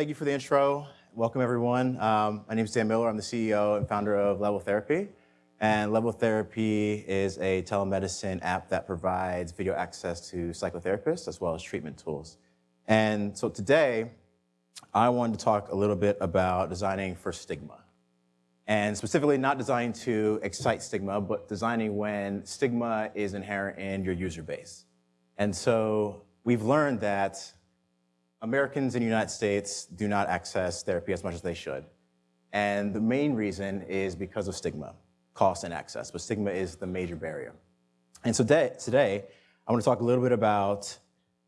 thank you for the intro. Welcome, everyone. Um, my name is Dan Miller. I'm the CEO and founder of Level Therapy. And Level Therapy is a telemedicine app that provides video access to psychotherapists as well as treatment tools. And so today, I wanted to talk a little bit about designing for stigma. And specifically not designing to excite stigma, but designing when stigma is inherent in your user base. And so we've learned that Americans in the United States do not access therapy as much as they should. And the main reason is because of stigma, cost and access, but stigma is the major barrier. And so today, I want to talk a little bit about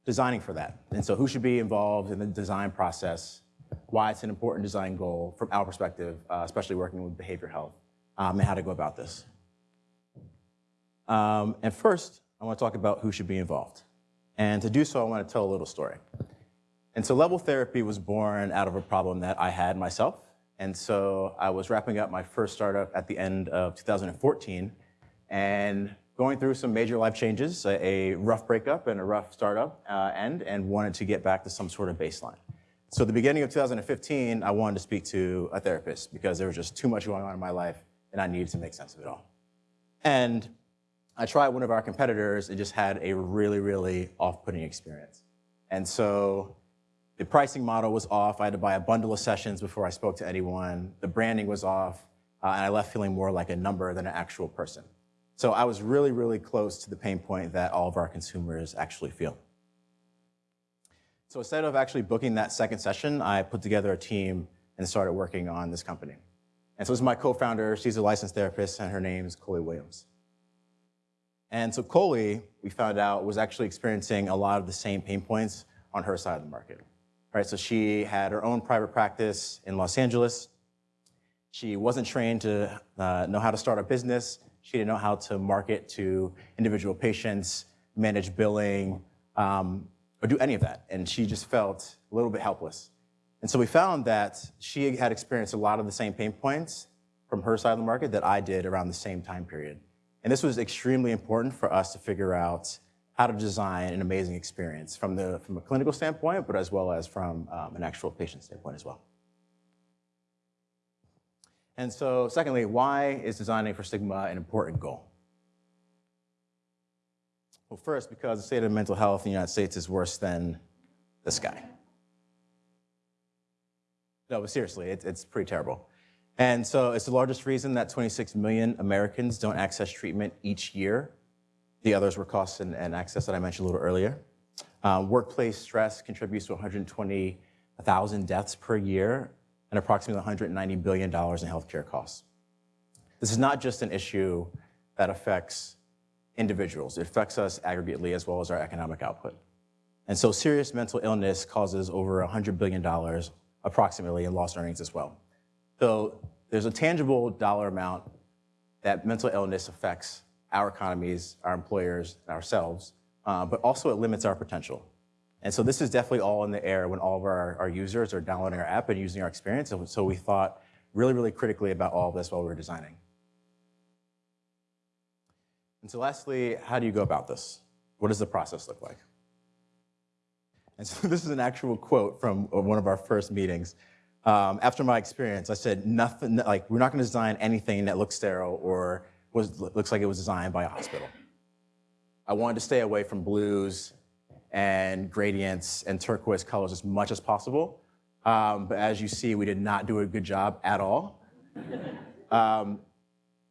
designing for that. And so who should be involved in the design process, why it's an important design goal from our perspective, uh, especially working with behavioral health, um, and how to go about this. Um, and first, I want to talk about who should be involved. And to do so, I want to tell a little story. And so Level Therapy was born out of a problem that I had myself. And so I was wrapping up my first startup at the end of 2014 and going through some major life changes, a, a rough breakup and a rough startup uh, end, and wanted to get back to some sort of baseline. So the beginning of 2015, I wanted to speak to a therapist because there was just too much going on in my life and I needed to make sense of it all. And I tried one of our competitors and just had a really, really off-putting experience. And so the pricing model was off. I had to buy a bundle of sessions before I spoke to anyone. The branding was off, uh, and I left feeling more like a number than an actual person. So I was really, really close to the pain point that all of our consumers actually feel. So instead of actually booking that second session, I put together a team and started working on this company. And so this is my co-founder. She's a licensed therapist, and her name is Coley Williams. And so Coley, we found out, was actually experiencing a lot of the same pain points on her side of the market. Right, so she had her own private practice in Los Angeles. She wasn't trained to uh, know how to start a business. She didn't know how to market to individual patients, manage billing, um, or do any of that. And she just felt a little bit helpless. And so we found that she had experienced a lot of the same pain points from her side of the market that I did around the same time period. And this was extremely important for us to figure out how to design an amazing experience from, the, from a clinical standpoint, but as well as from um, an actual patient standpoint as well. And so secondly, why is designing for stigma an important goal? Well, first, because the state of mental health in the United States is worse than the sky. No, but seriously, it, it's pretty terrible. And so it's the largest reason that 26 million Americans don't access treatment each year the others were costs and, and access that I mentioned a little earlier. Um, workplace stress contributes to 120,000 deaths per year and approximately $190 billion in healthcare costs. This is not just an issue that affects individuals. It affects us aggregately as well as our economic output. And so serious mental illness causes over $100 billion approximately in lost earnings as well. So there's a tangible dollar amount that mental illness affects our economies, our employers, ourselves, uh, but also it limits our potential. And so this is definitely all in the air when all of our, our users are downloading our app and using our experience. And so we thought really, really critically about all of this while we were designing. And so lastly, how do you go about this? What does the process look like? And so this is an actual quote from one of our first meetings. Um, after my experience, I said, nothing, like, we're not gonna design anything that looks sterile or was, looks like it was designed by a hospital. I wanted to stay away from blues and gradients and turquoise colors as much as possible. Um, but as you see, we did not do a good job at all. um,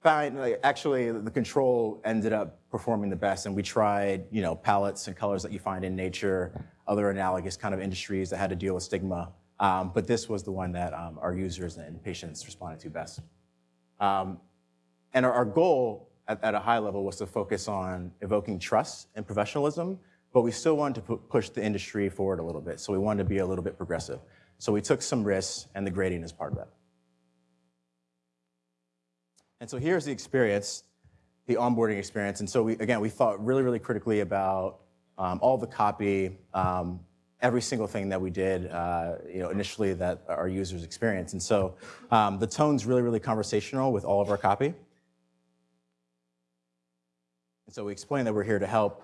actually, the control ended up performing the best, and we tried, you know, palettes and colors that you find in nature, other analogous kind of industries that had to deal with stigma. Um, but this was the one that um, our users and patients responded to best. And our, our goal at, at, a high level was to focus on evoking trust and professionalism, but we still wanted to push the industry forward a little bit. So we wanted to be a little bit progressive. So we took some risks and the grading is part of that. And so here's the experience, the onboarding experience. And so we, again, we thought really, really critically about um, all the copy, um, every single thing that we did, uh, you know, initially that our users experience. And so um, the tone's really, really conversational with all of our copy. And so we explain that we're here to help,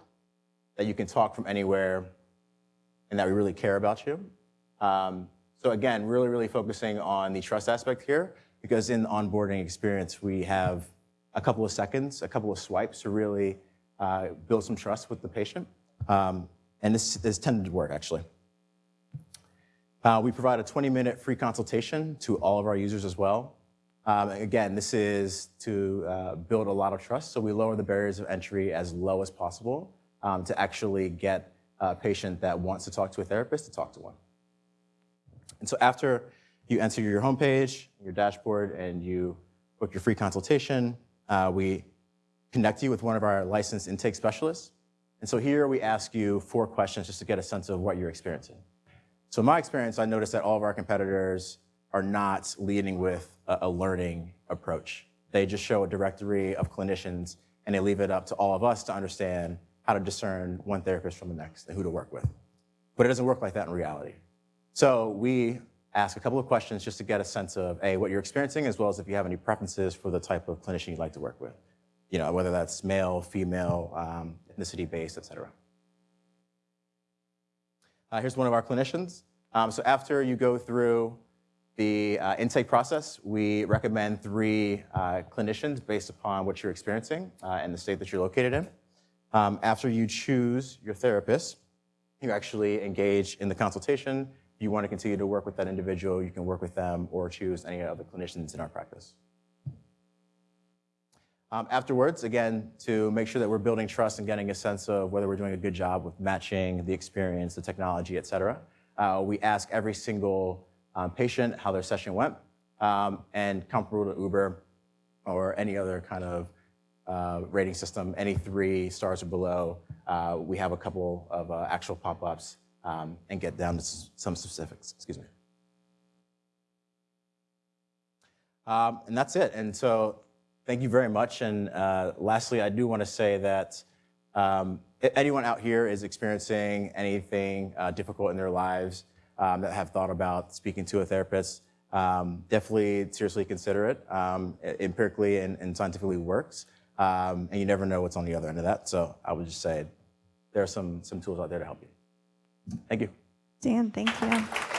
that you can talk from anywhere, and that we really care about you. Um, So again, really, really focusing on the trust aspect here, because in the onboarding experience, we have a couple of seconds, a couple of swipes to really uh, build some trust with the patient. Um, and this is tended to work, actually. Uh, we provide a 20-minute free consultation to all of our users as well. Um, again, this is to uh, build a lot of trust, so we lower the barriers of entry as low as possible um, to actually get a patient that wants to talk to a therapist to talk to one. And so after you enter your homepage, your dashboard, and you book your free consultation, uh, we connect you with one of our licensed intake specialists. And so here we ask you four questions just to get a sense of what you're experiencing. So in my experience, I noticed that all of our competitors are not leading with a, a learning approach. They just show a directory of clinicians and they leave it up to all of us to understand how to discern one therapist from the next and who to work with. But it doesn't work like that in reality. So we ask a couple of questions just to get a sense of, A, what you're experiencing, as well as if you have any preferences for the type of clinician you'd like to work with. You know, whether that's male, female, um, ethnicity-based, et cetera. Uh, here's one of our clinicians. Um, so after you go through the uh, intake process, we recommend three uh, clinicians based upon what you're experiencing uh, and the state that you're located in. Um, after you choose your therapist, you actually engage in the consultation. If you want to continue to work with that individual, you can work with them or choose any other clinicians in our practice. Um, afterwards, again, to make sure that we're building trust and getting a sense of whether we're doing a good job with matching the experience, the technology, et cetera, uh, we ask every single um, patient how their session went um, and comparable to Uber or any other kind of uh, rating system, any three stars or below, uh, we have a couple of uh, actual pop-ups um, and get down to some specifics, excuse me. Um, and that's it. And so Thank you very much. And uh, lastly, I do want to say that um, anyone out here is experiencing anything uh, difficult in their lives um, that have thought about speaking to a therapist, um, definitely seriously consider it. Um, empirically and, and, scientifically works. Um, and you never know what's on the other end of that. So I would just say there are some, some tools out there to help you. Thank you. Dan, thank you.